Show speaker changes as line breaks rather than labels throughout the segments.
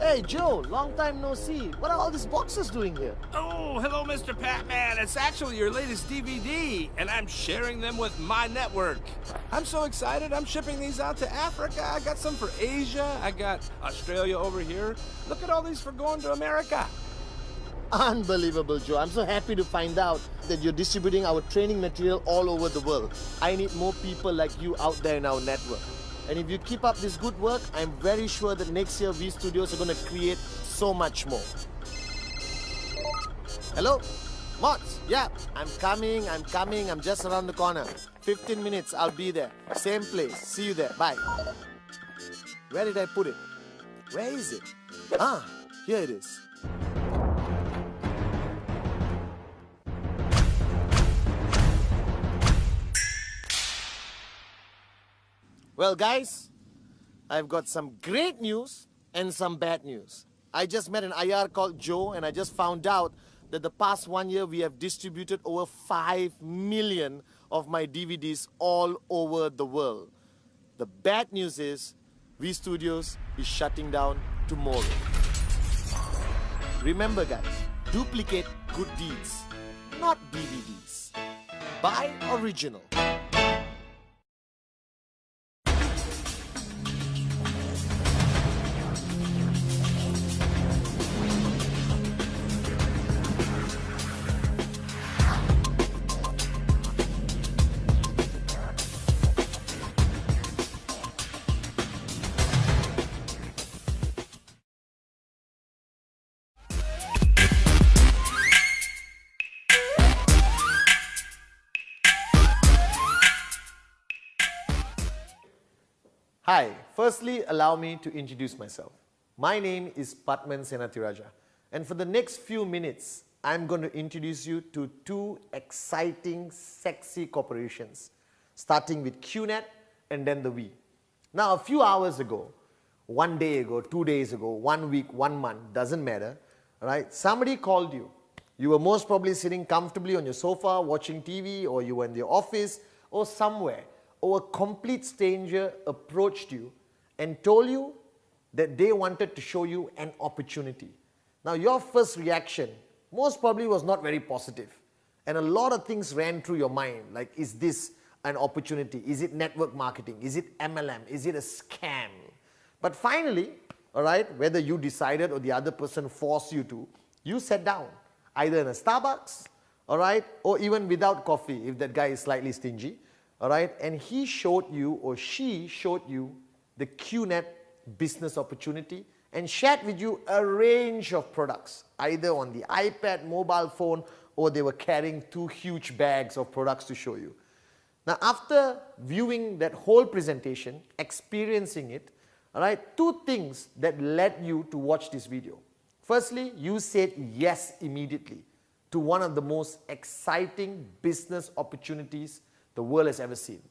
Hey Joe, long time no see. What are all these boxes doing here?
Oh, hello, Mr. Patman. It's actually your latest DVD, and I'm sharing them with my network. I'm so excited. I'm shipping these out to Africa. I got some for Asia. I got Australia over here. Look at all these for going to America.
Unbelievable, Joe. I'm so happy to find out that you're distributing our training material all over the world. I need more people like you out there in our network. And if you keep up this good work, I'm very sure that next year V Studios are going to create so much more. Hello? Mods? Yeah, I'm coming, I'm coming, I'm just around the corner. 15 minutes, I'll be there. Same place. See you there. Bye. Where did I put it? Where is it? Ah, here it is. Well, guys, I've got some great news and some bad news. I just met an IR called Joe, and I just found out that the past one year we have distributed over 5 million of my DVDs all over the world. The bad news is V Studios is shutting down tomorrow. Remember, guys, duplicate good deeds, not DVDs. Buy original. Hi, firstly allow me to introduce myself. My name is Patman Senathirajah and for the next few minutes I'm going to introduce you to two exciting sexy corporations starting with QNet and then the V. Now a few hours ago, one day ago, two days ago, one week, one month, doesn't matter, right? Somebody called you. You were most probably sitting comfortably on your sofa watching TV or you were in the office or somewhere or a complete stranger approached you and told you that they wanted to show you an opportunity. Now your first reaction most probably was not very positive and a lot of things ran through your mind like is this an opportunity? Is it network marketing? Is it MLM? Is it a scam? But finally, all right, whether you decided or the other person forced you to, you sat down either in a Starbucks, all right, or even without coffee if that guy is slightly stingy, all right, and he showed you or she showed you the QNet business opportunity and shared with you a range of products, either on the iPad, mobile phone, or they were carrying two huge bags of products to show you. Now, after viewing that whole presentation, experiencing it, all right, two things that led you to watch this video. Firstly, you said yes immediately to one of the most exciting business opportunities the world has ever seen.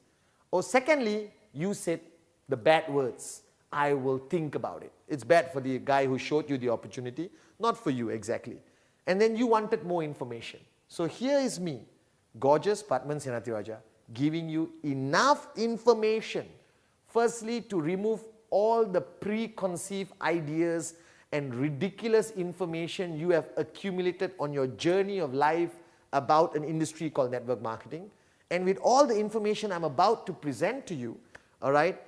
Or secondly, you said the bad words, I will think about it. It's bad for the guy who showed you the opportunity, not for you exactly. And then you wanted more information. So here is me, gorgeous Patman Senathirajah, giving you enough information, firstly to remove all the preconceived ideas and ridiculous information you have accumulated on your journey of life about an industry called network marketing. And with all the information I'm about to present to you, all right,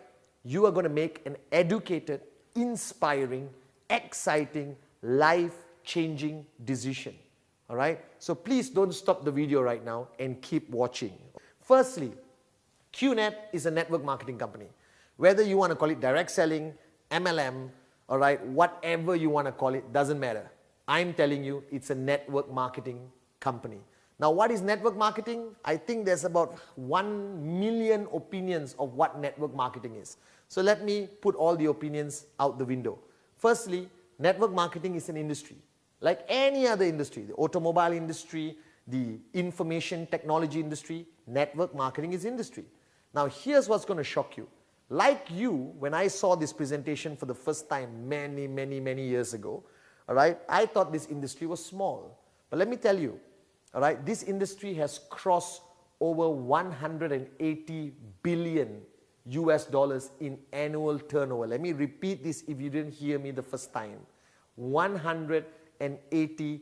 you are going to make an educated, inspiring, exciting, life-changing decision. All right, so please don't stop the video right now and keep watching. Firstly, QNet is a network marketing company. Whether you want to call it direct selling, MLM, all right, whatever you want to call it, doesn't matter. I'm telling you, it's a network marketing company. Now what is network marketing? I think there's about 1 million opinions of what network marketing is. So let me put all the opinions out the window. Firstly, network marketing is an industry. Like any other industry, the automobile industry, the information technology industry, network marketing is industry. Now here's what's going to shock you. Like you, when I saw this presentation for the first time many, many, many years ago, all right, I thought this industry was small. But let me tell you, all right, this industry has crossed over 180 billion US dollars in annual turnover. Let me repeat this if you didn't hear me the first time. 180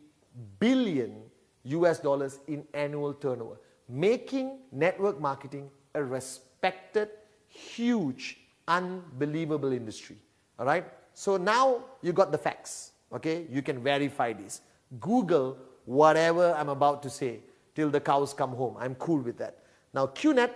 billion US dollars in annual turnover, making network marketing a respected, huge, unbelievable industry. All right? So now you got the facts. Okay? You can verify this. Google whatever I'm about to say till the cows come home. I'm cool with that. Now, QNet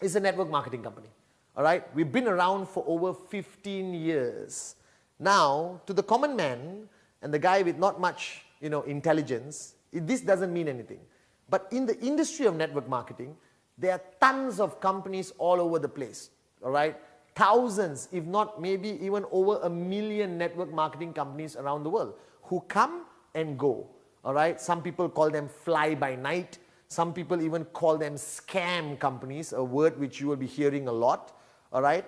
is a network marketing company. All right? We've been around for over 15 years. Now, to the common man and the guy with not much you know, intelligence, this doesn't mean anything. But in the industry of network marketing, there are tons of companies all over the place. All right? Thousands, if not maybe even over a million network marketing companies around the world who come and go. All right? Some people call them fly by night. Some people even call them scam companies, a word which you will be hearing a lot. All right?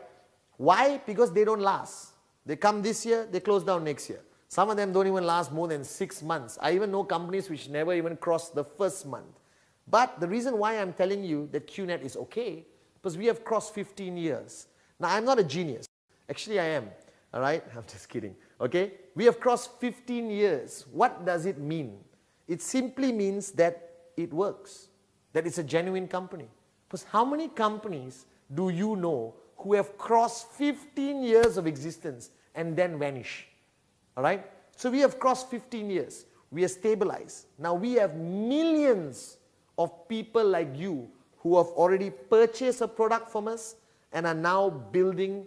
Why? Because they don't last. They come this year, they close down next year. Some of them don't even last more than six months. I even know companies which never even cross the first month. But the reason why I'm telling you that QNet is okay, because we have crossed 15 years. Now, I'm not a genius. Actually, I am. All right? I'm just kidding. Okay? We have crossed 15 years. What does it mean? It simply means that it works, that it's a genuine company. Because how many companies do you know who have crossed 15 years of existence and then vanish? All right? So we have crossed 15 years. We are stabilized. Now we have millions of people like you who have already purchased a product from us and are now building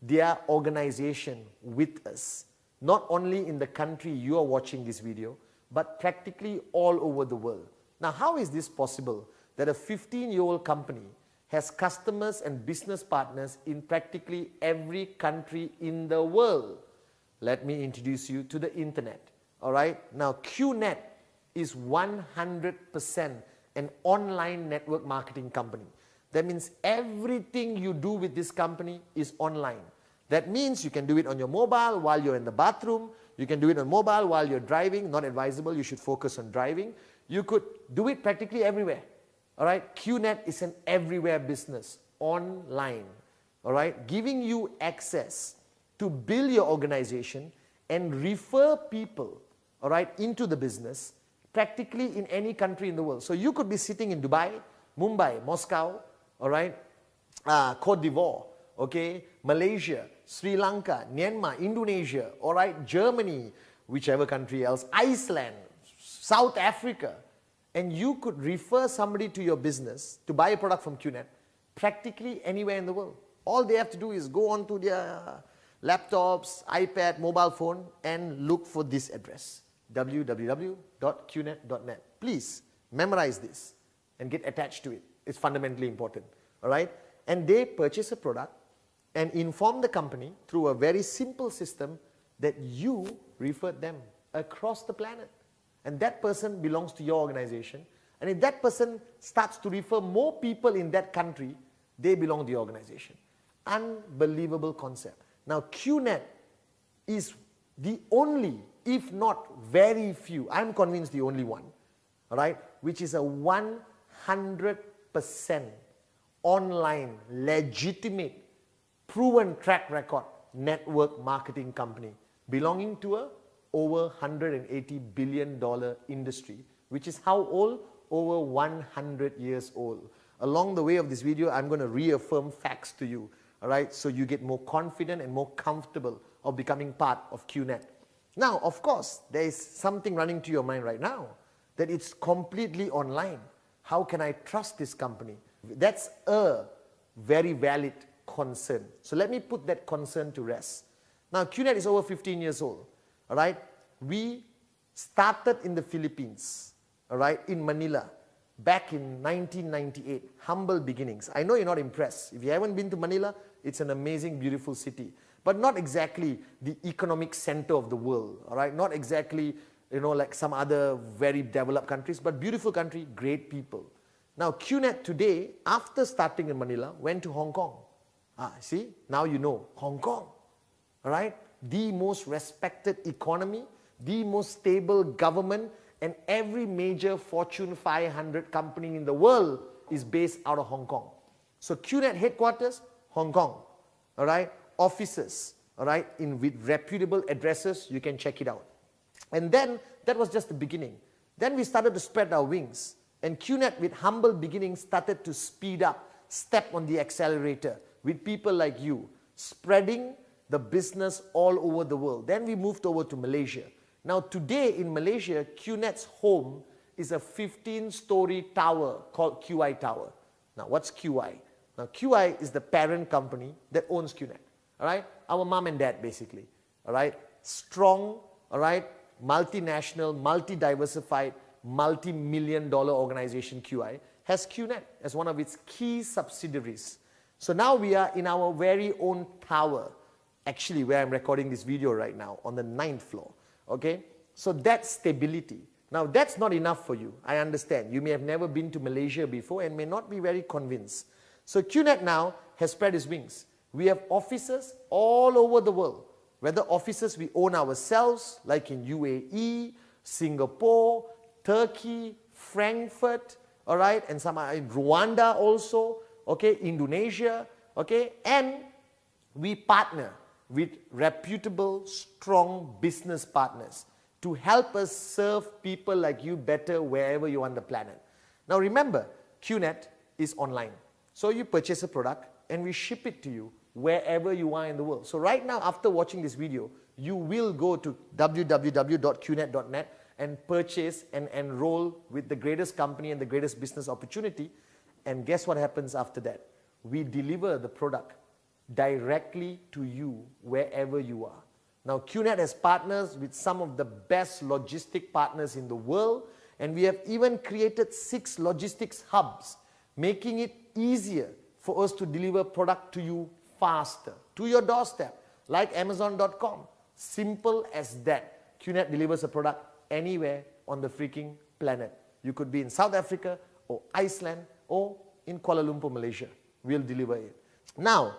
their organization with us. Not only in the country you are watching this video, but practically all over the world. Now, how is this possible that a 15-year-old company has customers and business partners in practically every country in the world? Let me introduce you to the internet. All right? Now, QNet is 100% an online network marketing company. That means everything you do with this company is online. That means you can do it on your mobile while you're in the bathroom. You can do it on mobile while you're driving. Not advisable. You should focus on driving. You could do it practically everywhere. All right. QNet is an everywhere business online. All right. Giving you access to build your organization and refer people all right, into the business practically in any country in the world. So you could be sitting in Dubai, Mumbai, Moscow, all right, uh, Cote d'Ivoire, okay, Malaysia, Sri Lanka, Myanmar, Indonesia, all right, Germany, whichever country else, Iceland, South Africa, and you could refer somebody to your business to buy a product from QNet practically anywhere in the world. All they have to do is go onto their laptops, iPad, mobile phone and look for this address www.qnet.net. Please memorize this and get attached to it. It's fundamentally important. All right? And they purchase a product and inform the company through a very simple system that you referred them across the planet. And that person belongs to your organization. And if that person starts to refer more people in that country, they belong to the organization. Unbelievable concept. Now, QNet is the only, if not very few, I'm convinced the only one, right? which is a 100% online, legitimate, proven track record network marketing company belonging to a over 180 billion dollar industry, which is how old? Over 100 years old. Along the way of this video, I'm going to reaffirm facts to you all right? So you get more confident and more comfortable of becoming part of QNet. Now, of course, there is something running to your mind right now that it's completely online. How can I trust this company? That's a very valid concern. So let me put that concern to rest. Now, QNet is over 15 years old, all right? We started in the Philippines, all right, in Manila, back in 1998. Humble beginnings. I know you're not impressed. If you haven't been to Manila, it's an amazing, beautiful city, but not exactly the economic center of the world, all right? Not exactly, you know, like some other very developed countries, but beautiful country, great people. Now, QNet today, after starting in Manila, went to Hong Kong. Ah, see, now you know, Hong Kong, right? The most respected economy, the most stable government, and every major Fortune 500 company in the world is based out of Hong Kong. So QNet headquarters, Hong Kong, all right? Offices, all right, in with reputable addresses, you can check it out. And then that was just the beginning. Then we started to spread our wings. And QNet, with humble beginnings, started to speed up, step on the accelerator with people like you, spreading the business all over the world. Then we moved over to Malaysia. Now today in Malaysia, QNet's home is a 15-story tower called QI Tower. Now what's QI? Now QI is the parent company that owns QNet. All right, our mom and dad basically. All right, strong. All right, multinational, multi-diversified, multi-million dollar organization QI has QNet as one of its key subsidiaries. So now we are in our very own tower, actually where I'm recording this video right now on the ninth floor, okay? So that's stability. Now that's not enough for you, I understand. You may have never been to Malaysia before and may not be very convinced. So QNet now has spread its wings. We have offices all over the world, whether offices we own ourselves, like in UAE, Singapore, Turkey, Frankfurt, all right, and some are in Rwanda also, okay, Indonesia, okay, and we partner with reputable, strong business partners to help us serve people like you better wherever you are on the planet. Now remember, QNet is online. So you purchase a product and we ship it to you wherever you are in the world. So right now, after watching this video, you will go to www.qnet.net and purchase and enroll with the greatest company and the greatest business opportunity. And guess what happens after that? We deliver the product directly to you wherever you are. Now QNet has partners with some of the best logistic partners in the world and we have even created six logistics hubs making it easier for us to deliver product to you faster, to your doorstep, like Amazon.com. Simple as that. QNet delivers a product anywhere on the freaking planet. You could be in South Africa or Iceland or in Kuala Lumpur, Malaysia. We'll deliver it. Now,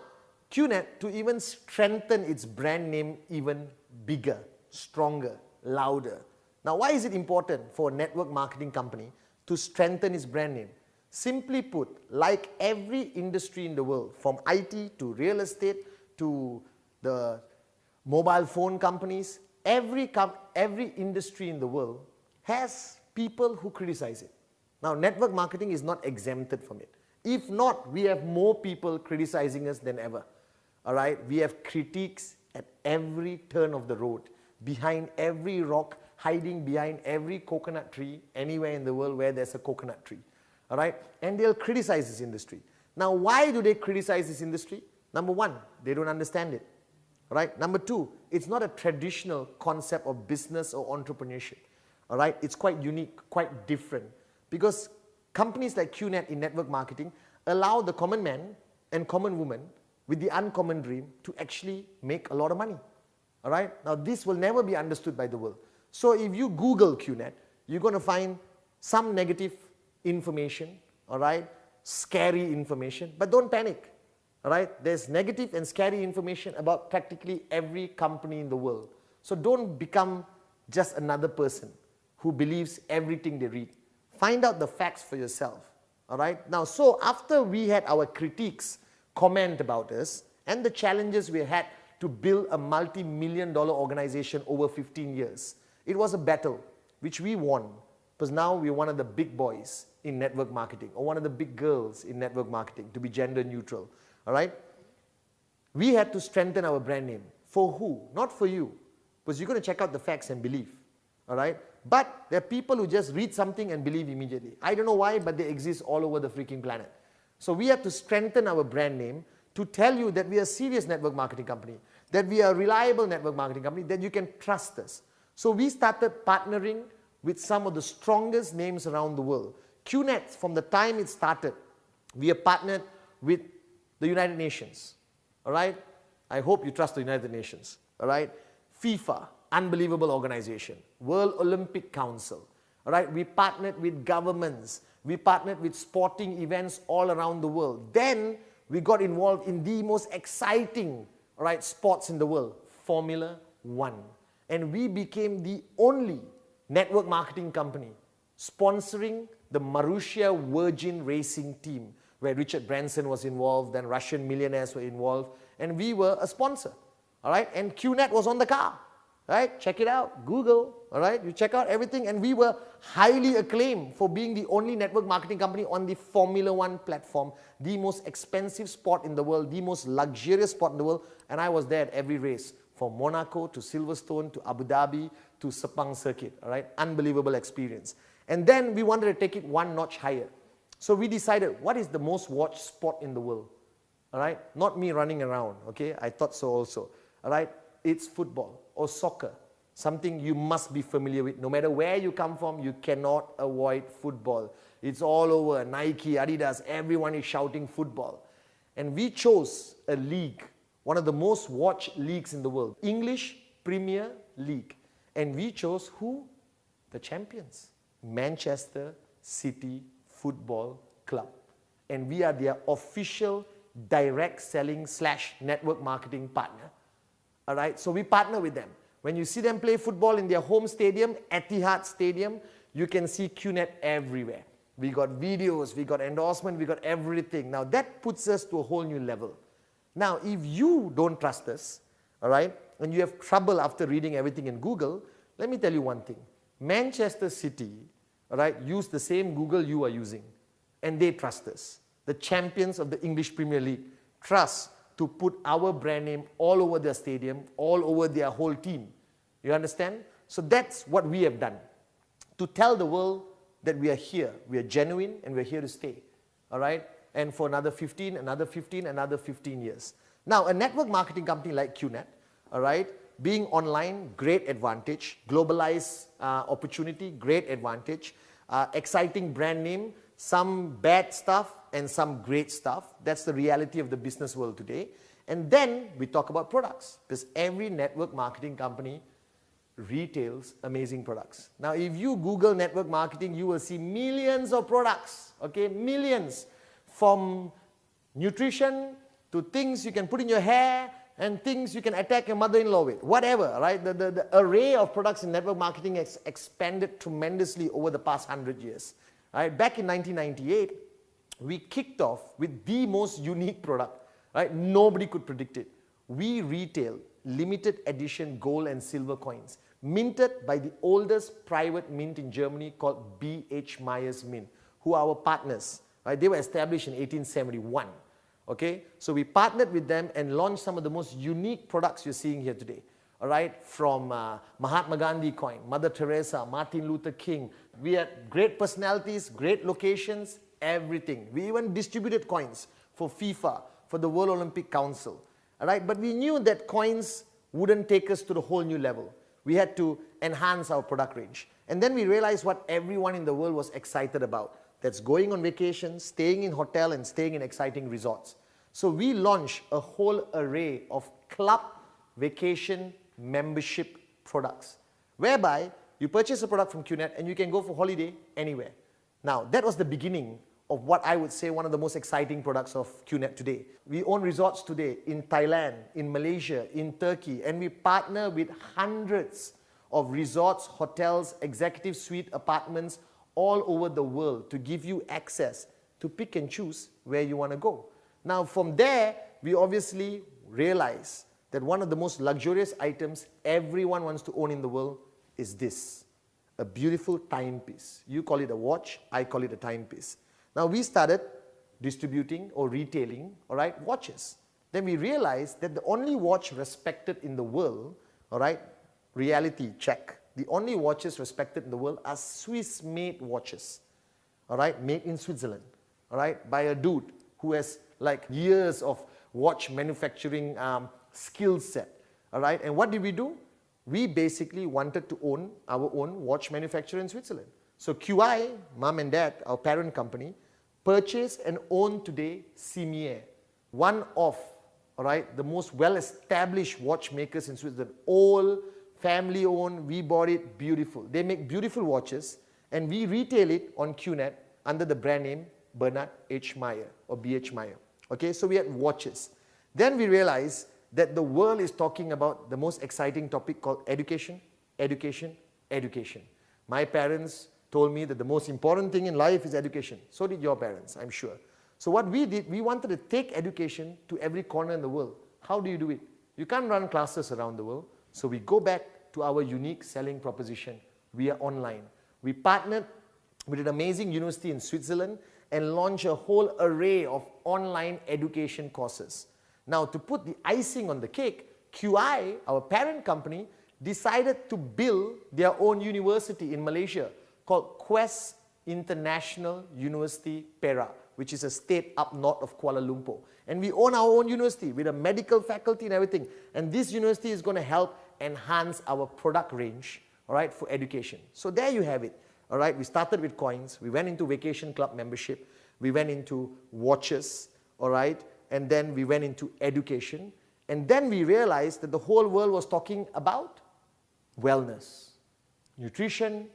QNet, to even strengthen its brand name even bigger, stronger, louder. Now, why is it important for a network marketing company to strengthen its brand name? Simply put, like every industry in the world, from IT to real estate to the mobile phone companies, every, every industry in the world has people who criticize it. Now, network marketing is not exempted from it. If not, we have more people criticizing us than ever. All right, we have critiques at every turn of the road, behind every rock, hiding behind every coconut tree, anywhere in the world where there's a coconut tree all right? And they'll criticize this industry. Now, why do they criticize this industry? Number one, they don't understand it, All right. Number two, it's not a traditional concept of business or entrepreneurship, all right? It's quite unique, quite different because companies like QNet in network marketing allow the common man and common woman with the uncommon dream to actually make a lot of money, all right? Now, this will never be understood by the world. So if you Google QNet, you're going to find some negative information, all right, scary information, but don't panic, all right? There's negative and scary information about practically every company in the world. So don't become just another person who believes everything they read. Find out the facts for yourself, all right? Now, so after we had our critiques comment about us and the challenges we had to build a multi-million dollar organization over 15 years, it was a battle which we won because now we're one of the big boys in network marketing or one of the big girls in network marketing to be gender neutral. All right? We had to strengthen our brand name. For who? Not for you. Because you're going to check out the facts and believe. All right? But there are people who just read something and believe immediately. I don't know why, but they exist all over the freaking planet. So we have to strengthen our brand name to tell you that we are a serious network marketing company, that we are a reliable network marketing company, that you can trust us. So we started partnering with some of the strongest names around the world. QNet, from the time it started, we have partnered with the United Nations. All right? I hope you trust the United Nations. All right? FIFA, unbelievable organization. World Olympic Council. Right? We partnered with governments. We partnered with sporting events all around the world. Then we got involved in the most exciting right, sports in the world, Formula One. And we became the only network marketing company sponsoring the Marussia Virgin Racing team, where Richard Branson was involved, then Russian millionaires were involved, and we were a sponsor, all right? And QNet was on the car, right? Check it out, Google, all right? You check out everything, and we were highly acclaimed for being the only network marketing company on the Formula One platform, the most expensive sport in the world, the most luxurious sport in the world, and I was there at every race, from Monaco to Silverstone to Abu Dhabi to Sepang Circuit, all right? Unbelievable experience. And then we wanted to take it one notch higher. So we decided, what is the most watched sport in the world? All right, not me running around, okay? I thought so also, all right? It's football or soccer, something you must be familiar with. No matter where you come from, you cannot avoid football. It's all over, Nike, Adidas, everyone is shouting football. And we chose a league, one of the most watched leagues in the world, English Premier League. And we chose who? The champions, Manchester City Football Club. And we are their official direct selling slash network marketing partner. All right, so we partner with them. When you see them play football in their home stadium, Etihad Stadium, you can see QNet everywhere. We got videos, we got endorsement, we got everything. Now that puts us to a whole new level. Now, if you don't trust us, all right, and you have trouble after reading everything in Google, let me tell you one thing. Manchester City, all right, use the same Google you are using, and they trust us the champions of the English Premier League, trust to put our brand name all over their stadium, all over their whole team. You understand? So that's what we have done. To tell the world that we are here, we are genuine and we're here to stay. All right? And for another 15, another 15, another 15 years. Now, a network marketing company like QNet, all right, being online, great advantage. Globalized uh, opportunity, great advantage. Uh, exciting brand name, some bad stuff, and some great stuff. That's the reality of the business world today. And then we talk about products because every network marketing company retails amazing products. Now, if you Google network marketing, you will see millions of products, okay, millions from nutrition to things you can put in your hair and things you can attack your mother-in-law with, whatever, right? The, the, the, array of products in network marketing has expanded tremendously over the past 100 years. Right? Back in 1998, we kicked off with the most unique product, right? Nobody could predict it. We retail limited edition gold and silver coins minted by the oldest private mint in Germany called B.H. Mayer's Mint, who are our partners. Right? They were established in 1871. Okay, so we partnered with them and launched some of the most unique products you're seeing here today. All right, from uh, Mahatma Gandhi coin, Mother Teresa, Martin Luther King. We had great personalities, great locations, everything. We even distributed coins for FIFA, for the World Olympic Council. All right, but we knew that coins wouldn't take us to the whole new level. We had to enhance our product range. And then we realized what everyone in the world was excited about. That's going on vacation, staying in hotel and staying in exciting resorts. So we launched a whole array of club vacation membership products whereby you purchase a product from QNet and you can go for holiday anywhere. Now, that was the beginning of what I would say one of the most exciting products of QNet today. We own resorts today in Thailand, in Malaysia, in Turkey, and we partner with hundreds of resorts, hotels, executive suite apartments all over the world to give you access to pick and choose where you want to go. Now from there, we obviously realize that one of the most luxurious items everyone wants to own in the world is this, a beautiful timepiece. You call it a watch, I call it a timepiece. Now we started distributing or retailing, all right, watches. Then we realized that the only watch respected in the world, all right, reality check. The only watches respected in the world are Swiss-made watches, all right, made in Switzerland, all right, by a dude who has like years of watch manufacturing um, skill set, all right. And what did we do? We basically wanted to own our own watch manufacturer in Switzerland. So QI, mom and dad, our parent company, purchase and own today Cimier, one of all right, the most well-established watchmakers in Switzerland, all family-owned, we bought it, beautiful. They make beautiful watches and we retail it on QNet under the brand name Bernhard H. Mayer or BH Mayer. Okay, so we had watches. Then we realized that the world is talking about the most exciting topic called education, education, education. My parents told me that the most important thing in life is education. So did your parents, I'm sure. So what we did, we wanted to take education to every corner in the world. How do you do it? You can't run classes around the world. So we go back to our unique selling proposition. We are online. We partnered with an amazing university in Switzerland and launched a whole array of online education courses. Now to put the icing on the cake, QI, our parent company, decided to build their own university in Malaysia called Quest International University Perak, which is a state up north of Kuala Lumpur. And we own our own university with a medical faculty and everything. And this university is going to help enhance our product range, all right, for education. So there you have it, all right. We started with coins. We went into vacation club membership. We went into watches, all right. And then we went into education. And then we realized that the whole world was talking about wellness, nutrition,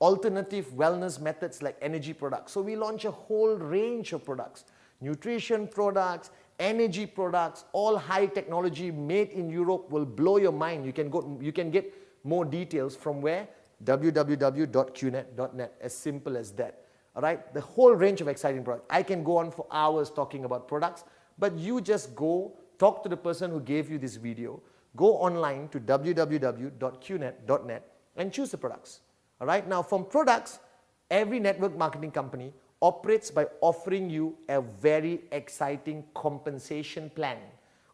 alternative wellness methods like energy products. So we launched a whole range of products, nutrition products, energy products, all high technology made in Europe will blow your mind. You can, go, you can get more details from where? www.qnet.net, as simple as that. All right, the whole range of exciting products. I can go on for hours talking about products, but you just go talk to the person who gave you this video, go online to www.qnet.net and choose the products. All right, now from products, every network marketing company operates by offering you a very exciting compensation plan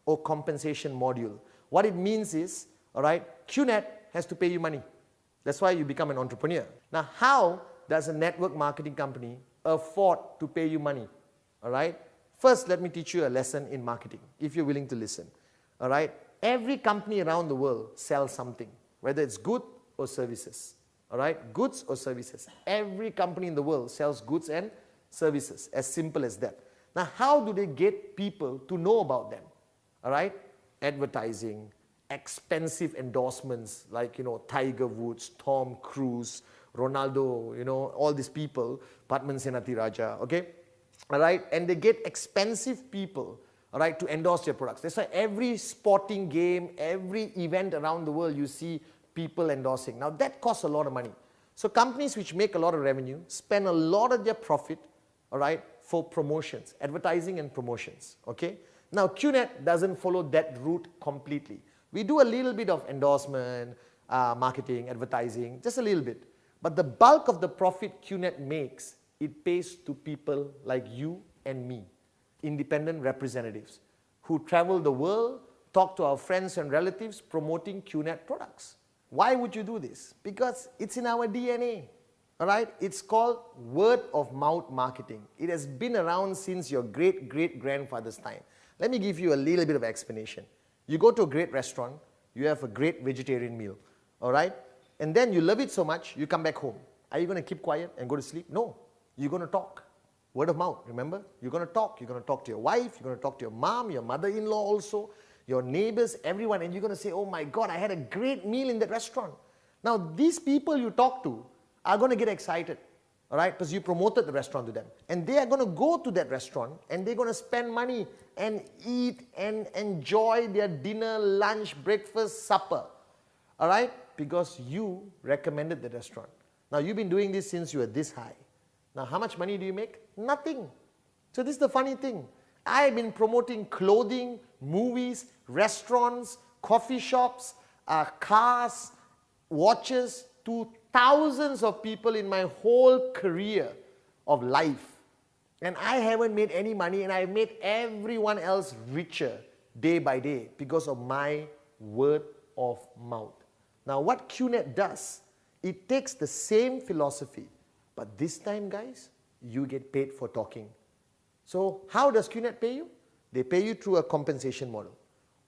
or compensation module. What it means is, all right, QNet has to pay you money. That's why you become an entrepreneur. Now, how does a network marketing company afford to pay you money? All right, first let me teach you a lesson in marketing if you're willing to listen. All right, every company around the world sells something, whether it's good or services all right, goods or services. Every company in the world sells goods and services, as simple as that. Now, how do they get people to know about them? All right, advertising, expensive endorsements like, you know, Tiger Woods, Tom Cruise, Ronaldo, you know, all these people, Padman Senathirajah, okay? Right, and they get expensive people, right, to endorse their products. That's why every sporting game, every event around the world, you see people endorsing. Now that costs a lot of money. So companies which make a lot of revenue spend a lot of their profit, all right, for promotions, advertising and promotions, okay? Now QNet doesn't follow that route completely. We do a little bit of endorsement, uh, marketing, advertising, just a little bit. But the bulk of the profit QNet makes, it pays to people like you and me, independent representatives who travel the world, talk to our friends and relatives promoting QNet products. Why would you do this? Because it's in our DNA. All right, it's called word of mouth marketing. It has been around since your great great grandfather's time. Let me give you a little bit of explanation. You go to a great restaurant, you have a great vegetarian meal, all right? And then you love it so much, you come back home. Are you going to keep quiet and go to sleep? No, you're going to talk. Word of mouth, remember? You're going to talk. You're going to talk to your wife, you're going to talk to your mom, your mother-in-law also your neighbors, everyone, and you're going to say, oh my God, I had a great meal in that restaurant. Now, these people you talk to are going to get excited, all right, because you promoted the restaurant to them. And they are going to go to that restaurant and they're going to spend money and eat and enjoy their dinner, lunch, breakfast, supper, all right, because you recommended the restaurant. Now, you've been doing this since you were this high. Now, how much money do you make? Nothing. So this is the funny thing. I've been promoting clothing, movies, restaurants, coffee shops, uh, cars, watches to thousands of people in my whole career of life. And I haven't made any money and I've made everyone else richer day by day because of my word of mouth. Now what QNet does, it takes the same philosophy, but this time guys, you get paid for talking. So how does QNet pay you? They pay you through a compensation model.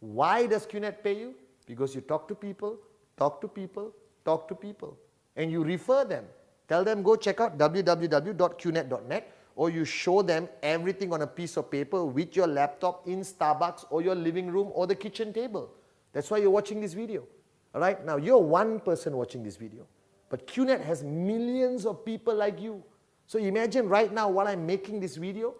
Why does QNet pay you? Because you talk to people, talk to people, talk to people, and you refer them. Tell them go check out www.qnet.net or you show them everything on a piece of paper with your laptop in Starbucks or your living room or the kitchen table. That's why you're watching this video. All right, now you're one person watching this video, but QNet has millions of people like you. So imagine right now while I'm making this video,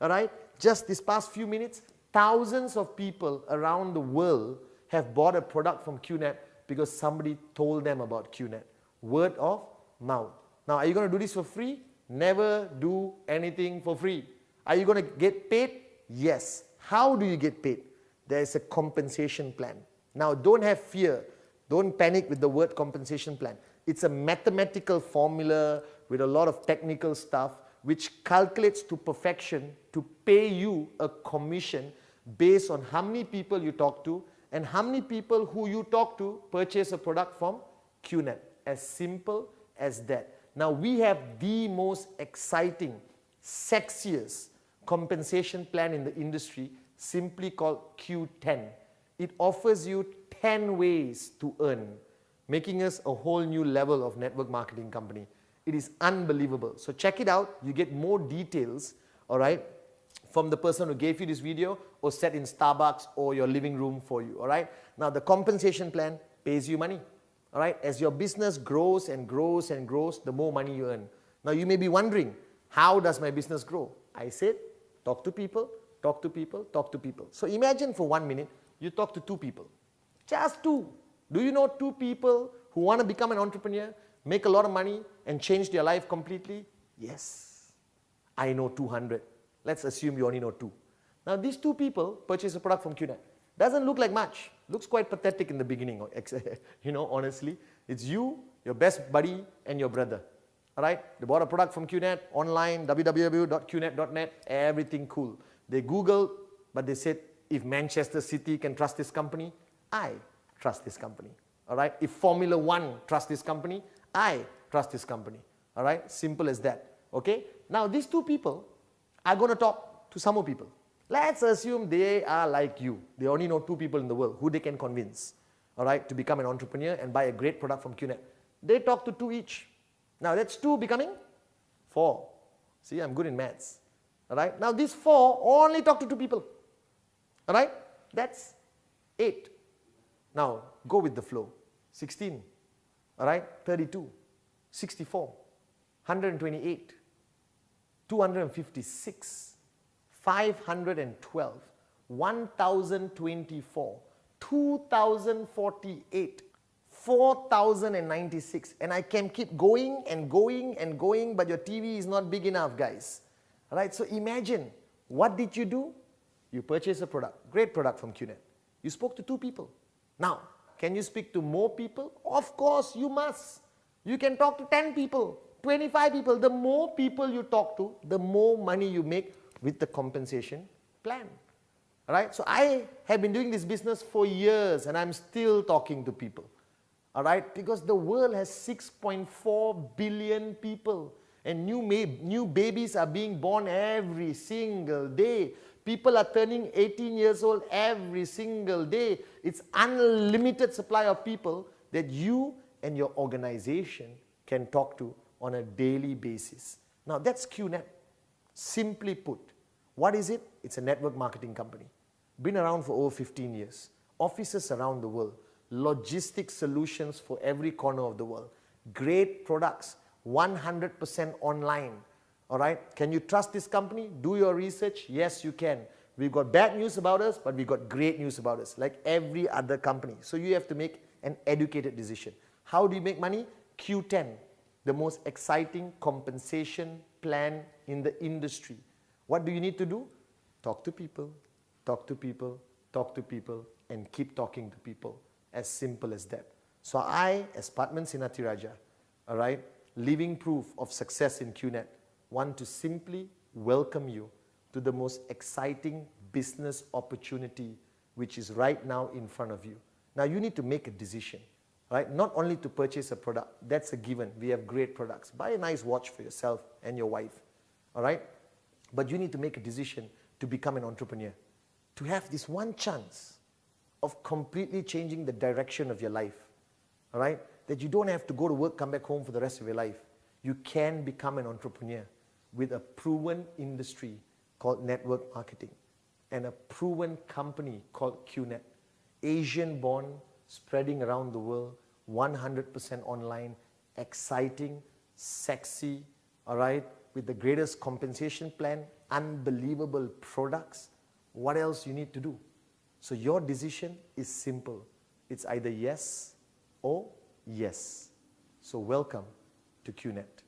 all right, just this past few minutes, thousands of people around the world have bought a product from QNet because somebody told them about QNet. Word of mouth. Now, are you going to do this for free? Never do anything for free. Are you going to get paid? Yes. How do you get paid? There is a compensation plan. Now, don't have fear. Don't panic with the word compensation plan. It's a mathematical formula with a lot of technical stuff which calculates to perfection to pay you a commission based on how many people you talk to and how many people who you talk to purchase a product from QNet. As simple as that. Now we have the most exciting, sexiest compensation plan in the industry simply called Q10. It offers you 10 ways to earn, making us a whole new level of network marketing company. It is unbelievable. So check it out. You get more details, all right, from the person who gave you this video or set in Starbucks or your living room for you, all right? Now the compensation plan pays you money, all right? As your business grows and grows and grows, the more money you earn. Now you may be wondering, how does my business grow? I said, talk to people, talk to people, talk to people. So imagine for one minute, you talk to two people, just two. Do you know two people who want to become an entrepreneur, make a lot of money and change their life completely? Yes. I know 200. Let's assume you only know two. Now these two people purchase a product from QNet. Doesn't look like much. Looks quite pathetic in the beginning, you know, honestly. It's you, your best buddy, and your brother. All right? They bought a product from QNet, online, www.qnet.net, everything cool. They Googled, but they said, if Manchester City can trust this company, I trust this company. All right? If Formula One trusts this company, I trust this company. All right? Simple as that. Okay? Now, these two people are going to talk to some more people. Let's assume they are like you. They only know two people in the world who they can convince, all right, to become an entrepreneur and buy a great product from QNet. They talk to two each. Now that's two becoming four. See, I'm good in maths. All right. Now these four only talk to two people. All right. That's eight. Now go with the flow. 16. All right. 32. 64. 128. 256, 512, 1024, 2048, 4096 and I can keep going and going and going but your TV is not big enough guys. Alright, so imagine what did you do? You purchased a product, great product from QNet. You spoke to two people. Now, can you speak to more people? Of course you must. You can talk to 10 people. 25 people, the more people you talk to, the more money you make with the compensation plan. Alright, so I have been doing this business for years and I'm still talking to people. Alright, because the world has 6.4 billion people and new, new babies are being born every single day. People are turning 18 years old every single day. It's unlimited supply of people that you and your organization can talk to on a daily basis. Now that's QNet. Simply put, what is it? It's a network marketing company. Been around for over 15 years. Offices around the world. Logistics solutions for every corner of the world. Great products. 100% online. All right. Can you trust this company? Do your research. Yes, you can. We've got bad news about us, but we've got great news about us, like every other company. So you have to make an educated decision. How do you make money? Q10 the most exciting compensation plan in the industry. What do you need to do? Talk to people, talk to people, talk to people, and keep talking to people. As simple as that. So I, as Patman Senathirajah, all right, living proof of success in QNet, want to simply welcome you to the most exciting business opportunity which is right now in front of you. Now you need to make a decision right? Not only to purchase a product, that's a given. We have great products. Buy a nice watch for yourself and your wife, all right? But you need to make a decision to become an entrepreneur, to have this one chance of completely changing the direction of your life, all right? That you don't have to go to work, come back home for the rest of your life. You can become an entrepreneur with a proven industry called network marketing and a proven company called QNet. Asian born, spreading around the world, 100% online, exciting, sexy, all right, with the greatest compensation plan, unbelievable products. What else you need to do? So your decision is simple. It's either yes or yes. So welcome to QNet.